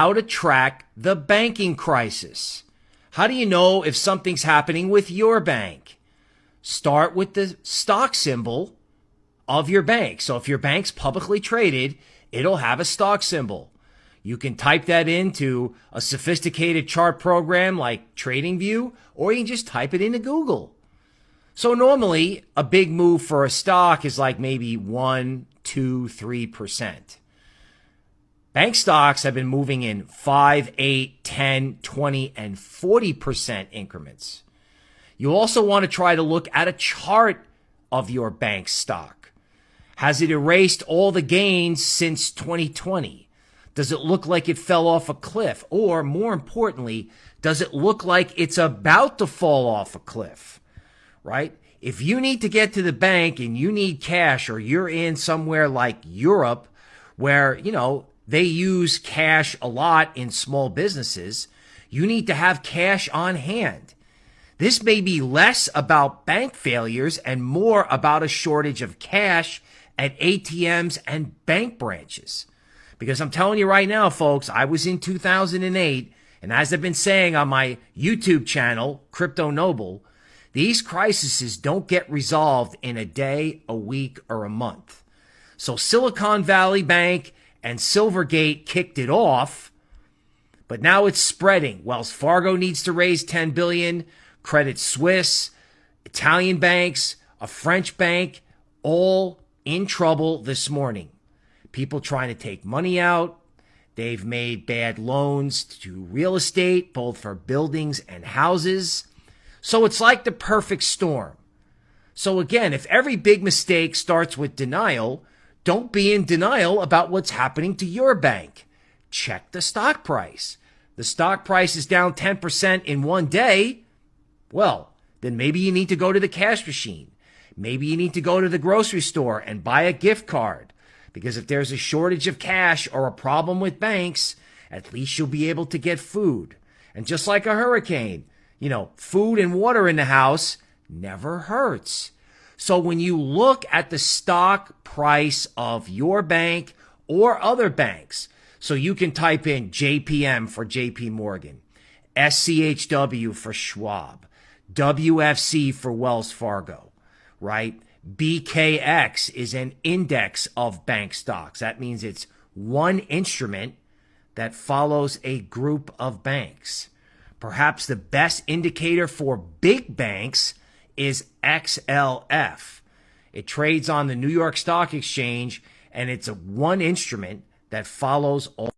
how to track the banking crisis. How do you know if something's happening with your bank? Start with the stock symbol of your bank. So if your bank's publicly traded, it'll have a stock symbol. You can type that into a sophisticated chart program like TradingView, or you can just type it into Google. So normally a big move for a stock is like maybe one, two, three percent. Bank stocks have been moving in 5, 8, 10, 20, and 40% increments. You also want to try to look at a chart of your bank stock. Has it erased all the gains since 2020? Does it look like it fell off a cliff? Or more importantly, does it look like it's about to fall off a cliff? Right? If you need to get to the bank and you need cash or you're in somewhere like Europe where, you know, they use cash a lot in small businesses. You need to have cash on hand. This may be less about bank failures and more about a shortage of cash at ATMs and bank branches. Because I'm telling you right now, folks, I was in 2008, and as I've been saying on my YouTube channel, Crypto Noble, these crises don't get resolved in a day, a week, or a month. So Silicon Valley Bank and Silvergate kicked it off, but now it's spreading. Wells Fargo needs to raise 10 billion, Credit Suisse, Italian banks, a French bank, all in trouble this morning. People trying to take money out. They've made bad loans to real estate, both for buildings and houses. So it's like the perfect storm. So again, if every big mistake starts with denial, don't be in denial about what's happening to your bank. Check the stock price. The stock price is down 10% in one day. Well, then maybe you need to go to the cash machine. Maybe you need to go to the grocery store and buy a gift card. Because if there's a shortage of cash or a problem with banks, at least you'll be able to get food. And just like a hurricane, you know, food and water in the house never hurts. So when you look at the stock price of your bank or other banks, so you can type in JPM for JP Morgan, SCHW for Schwab, WFC for Wells Fargo, right? BKX is an index of bank stocks. That means it's one instrument that follows a group of banks. Perhaps the best indicator for big banks is XLF. It trades on the New York Stock Exchange and it's a one instrument that follows all